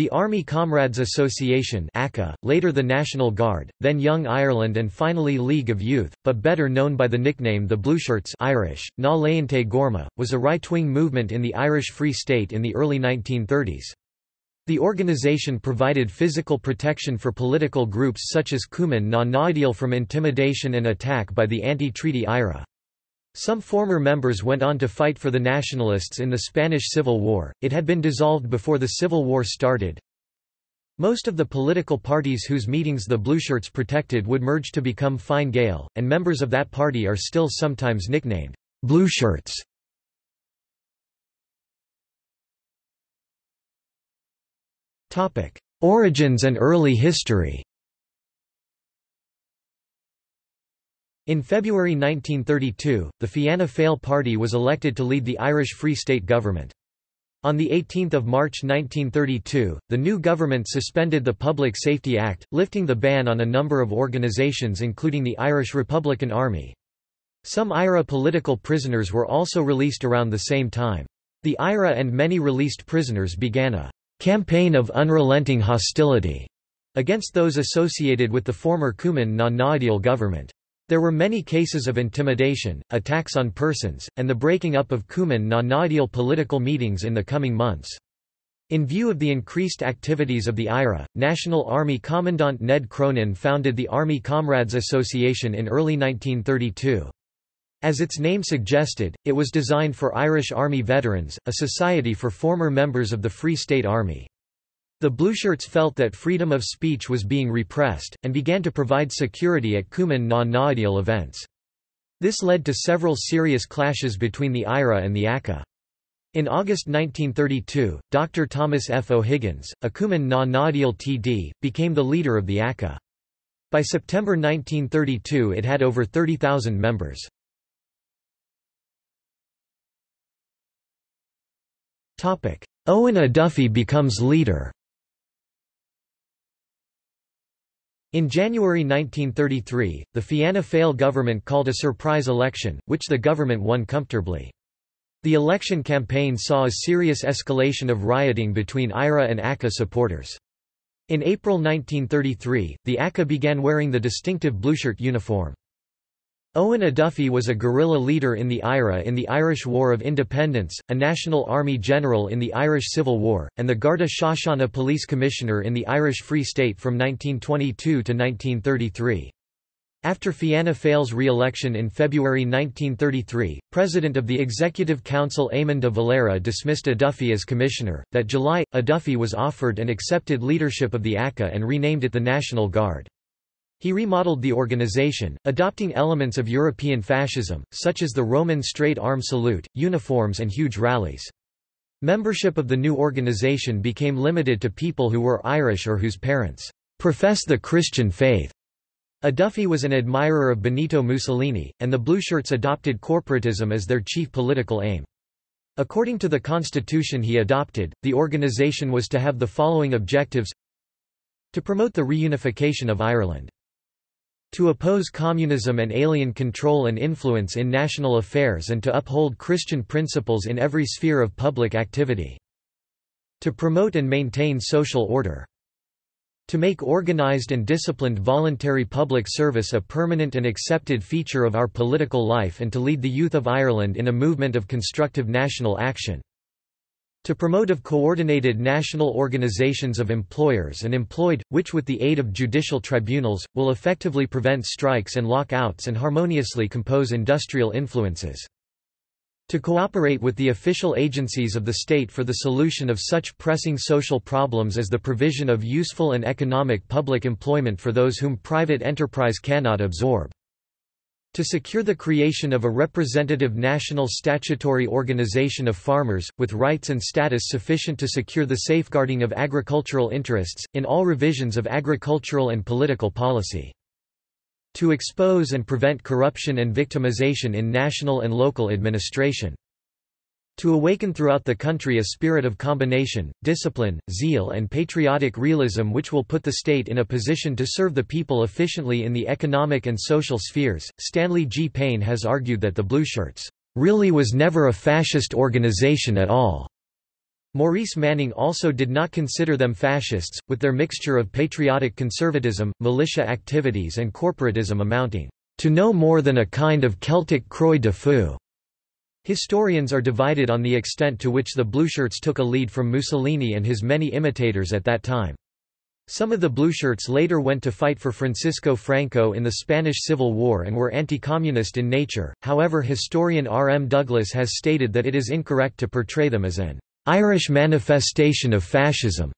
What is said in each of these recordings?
The Army Comrades Association ACA, later the National Guard, then Young Ireland and finally League of Youth, but better known by the nickname the Blueshirts Irish, Na Léinte Gorma, was a right-wing movement in the Irish Free State in the early 1930s. The organization provided physical protection for political groups such as Cumann na nGaedheal from intimidation and attack by the anti-treaty IRA. Some former members went on to fight for the Nationalists in the Spanish Civil War, it had been dissolved before the Civil War started. Most of the political parties whose meetings the Blueshirts protected would merge to become Fine Gael, and members of that party are still sometimes nicknamed Blueshirts. Origins and early history In February 1932, the Fianna Fáil party was elected to lead the Irish Free State government. On 18 March 1932, the new government suspended the Public Safety Act, lifting the ban on a number of organisations including the Irish Republican Army. Some IRA political prisoners were also released around the same time. The IRA and many released prisoners began a campaign of unrelenting hostility against those associated with the former Cumann na nGaedheal government. There were many cases of intimidation, attacks on persons, and the breaking up of Cumann na nGaedheal political meetings in the coming months. In view of the increased activities of the IRA, National Army Commandant Ned Cronin founded the Army Comrades Association in early 1932. As its name suggested, it was designed for Irish Army veterans, a society for former members of the Free State Army. The Blueshirts felt that freedom of speech was being repressed, and began to provide security at Cumann na nGaedheal events. This led to several serious clashes between the IRA and the ACA. In August 1932, Dr. Thomas F. O'Higgins, a Cumann na nGaedheal TD, became the leader of the ACA. By September 1932 it had over 30,000 members. Eoin O'Duffy becomes leader In January 1933, the Fianna Fáil government called a surprise election, which the government won comfortably. The election campaign saw a serious escalation of rioting between IRA and ACA supporters. In April 1933, the ACA began wearing the distinctive blueshirt uniform. Eoin O'Duffy was a guerrilla leader in the IRA in the Irish War of Independence, a National Army general in the Irish Civil War, and the Garda Síochána police commissioner in the Irish Free State from 1922 to 1933. After Fianna Fáil's re-election in February 1933, President of the Executive Council Eamon de Valera dismissed O'Duffy as commissioner. That July, O'Duffy was offered and accepted leadership of the ACA and renamed it the National Guard. He remodeled the organization, adopting elements of European fascism, such as the Roman straight arm salute, uniforms and huge rallies. Membership of the new organization became limited to people who were Irish or whose parents profess the Christian faith. O'Duffy was an admirer of Benito Mussolini, and the Blueshirts adopted corporatism as their chief political aim. According to the constitution he adopted, the organization was to have the following objectives to promote the reunification of Ireland to oppose communism and alien control and influence in national affairs and to uphold Christian principles in every sphere of public activity. To promote and maintain social order. To make organized and disciplined voluntary public service a permanent and accepted feature of our political life and to lead the youth of Ireland in a movement of constructive national action to promote of coordinated national organizations of employers and employed, which with the aid of judicial tribunals, will effectively prevent strikes and lockouts and harmoniously compose industrial influences. To cooperate with the official agencies of the state for the solution of such pressing social problems as the provision of useful and economic public employment for those whom private enterprise cannot absorb. To secure the creation of a representative national statutory organization of farmers, with rights and status sufficient to secure the safeguarding of agricultural interests, in all revisions of agricultural and political policy. To expose and prevent corruption and victimization in national and local administration to awaken throughout the country a spirit of combination, discipline, zeal and patriotic realism which will put the state in a position to serve the people efficiently in the economic and social spheres. Stanley G. Payne has argued that the Blueshirts really was never a fascist organization at all. Maurice Manning also did not consider them fascists, with their mixture of patriotic conservatism, militia activities and corporatism amounting to no more than a kind of Celtic croix de feu. Historians are divided on the extent to which the Blueshirts took a lead from Mussolini and his many imitators at that time. Some of the Blueshirts later went to fight for Francisco Franco in the Spanish Civil War and were anti-communist in nature, however historian R. M. Douglas has stated that it is incorrect to portray them as an Irish manifestation of fascism.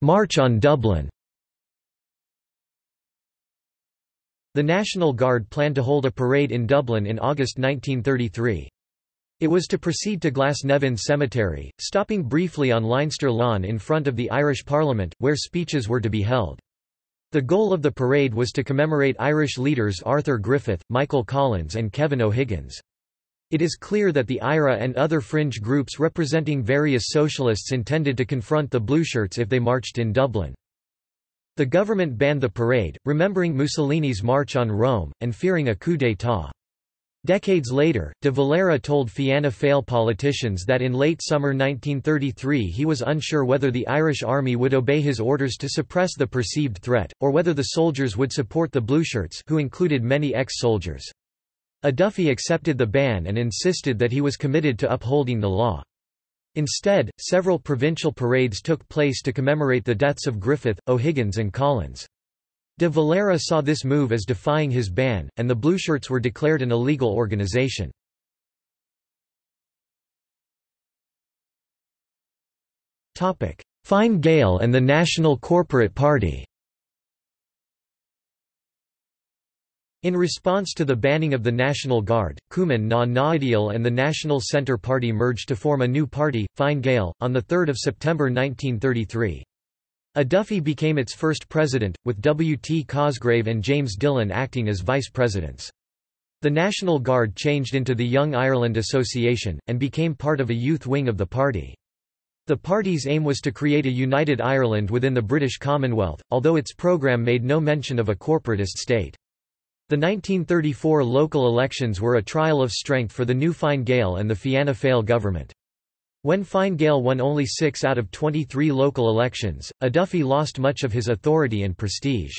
March on Dublin The National Guard planned to hold a parade in Dublin in August 1933. It was to proceed to Glasnevin Cemetery, stopping briefly on Leinster Lawn in front of the Irish Parliament, where speeches were to be held. The goal of the parade was to commemorate Irish leaders Arthur Griffith, Michael Collins and Kevin O'Higgins. It is clear that the IRA and other fringe groups representing various socialists intended to confront the Blueshirts if they marched in Dublin. The government banned the parade, remembering Mussolini's march on Rome, and fearing a coup d'état. Decades later, de Valera told Fianna Fáil politicians that in late summer 1933 he was unsure whether the Irish army would obey his orders to suppress the perceived threat, or whether the soldiers would support the Blueshirts who included many ex-soldiers. O'Duffy accepted the ban and insisted that he was committed to upholding the law. Instead, several provincial parades took place to commemorate the deaths of Griffith, O'Higgins and Collins. De Valera saw this move as defying his ban, and the Blueshirts were declared an illegal organization. Fine Gael and the National Corporate Party In response to the banning of the National Guard, Cumann na nGaedheal and the National Centre Party merged to form a new party, Fine Gael, on 3 September 1933. O'Duffy became its first president, with W. T. Cosgrave and James Dillon acting as vice presidents. The National Guard changed into the Young Ireland Association, and became part of a youth wing of the party. The party's aim was to create a united Ireland within the British Commonwealth, although its programme made no mention of a corporatist state. The 1934 local elections were a trial of strength for the new Fine Gael and the Fianna Fáil government. When Fine Gael won only six out of 23 local elections, O'Duffy lost much of his authority and prestige.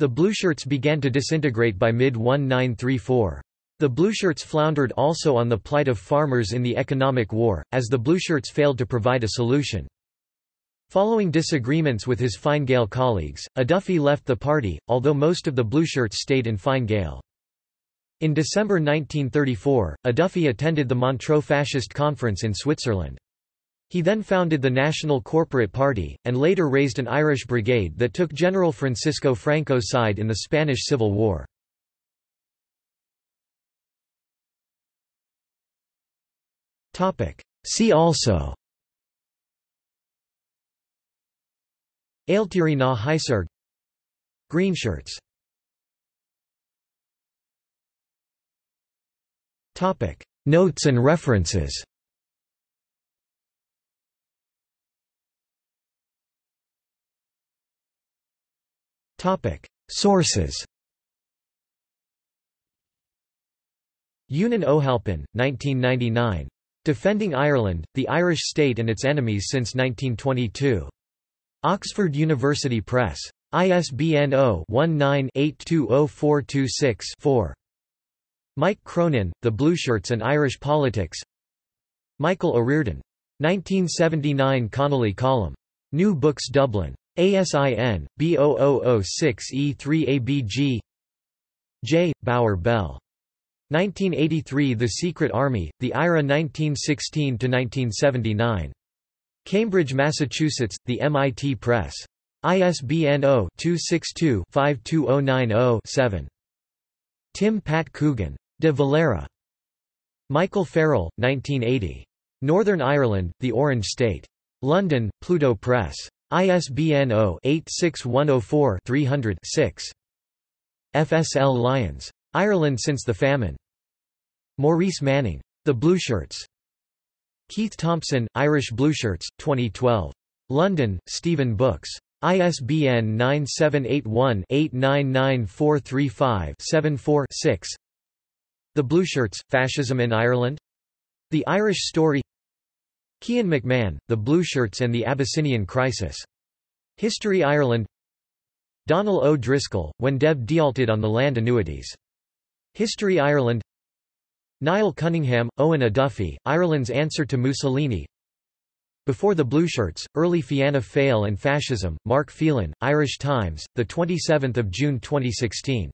The Blueshirts began to disintegrate by mid-1934. The Blueshirts floundered also on the plight of farmers in the economic war, as the Blueshirts failed to provide a solution. Following disagreements with his Fine Gael colleagues, O'Duffy left the party, although most of the Blueshirts stayed in Fine Gael. In December 1934, O'Duffy attended the Montreux Fascist Conference in Switzerland. He then founded the National Corporate Party, and later raised an Irish brigade that took General Francisco Franco's side in the Spanish Civil War. See also Ailtírí na hAiséirghe Greenshirts Notes and references. Sources. Eunan O'Halpin, 1999. Defending Ireland, the Irish State and its Enemies since 1922. Oxford University Press. ISBN 0-19-820426-4. Mike Cronin, The Blueshirts and Irish Politics Michael O'Riordan. 1979 Connolly Column. New Books Dublin. ASIN, B0006E3ABG J. Bowyer Bell. 1983 The Secret Army, The IRA 1916–1979. Cambridge, Massachusetts, The MIT Press. ISBN 0-262-52090-7. Tim Pat Coogan. De Valera. Michael Farrell, 1980. Northern Ireland, The Orange State. London, Pluto Press. ISBN 0-86104-300-6. FSL Lyons. Ireland since the famine. Maurice Manning. The Blueshirts. Keith Thompson, Irish Blueshirts, 2012. London, Stephen Books. ISBN 9781 899435 74 6. The Blueshirts, Fascism in Ireland? The Irish Story Cian McMahon, The Blueshirts and the Abyssinian Crisis. History Ireland Donal O'Driscoll, When Dev dealted on the Land Annuities. History Ireland Niall Cunningham, Eoin O'Duffy, Ireland's Answer to Mussolini. Before the Blueshirts, Early Fianna Fáil and Fascism, Mark Phelan, Irish Times, 27 June 2016